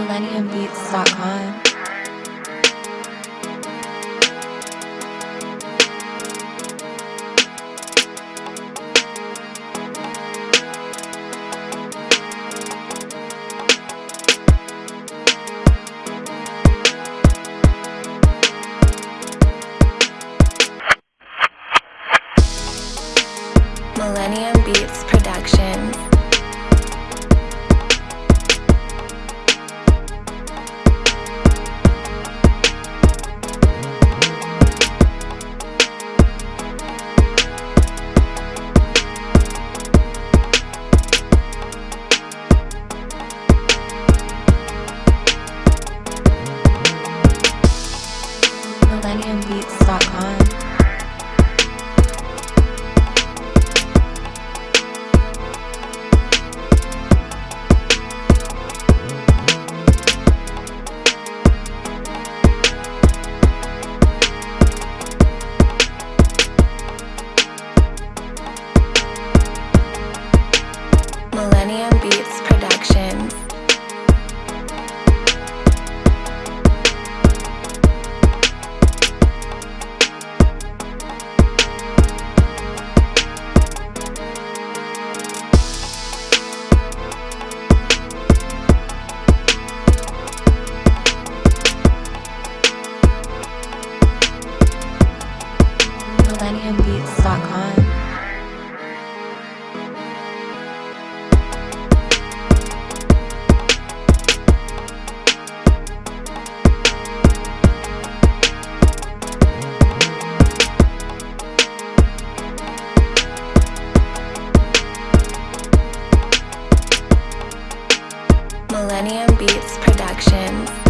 MillenniumBeats.com. Millennium Beats Productions. MillenniumBeats.com. Millennium Beats Millennium Beats Productions.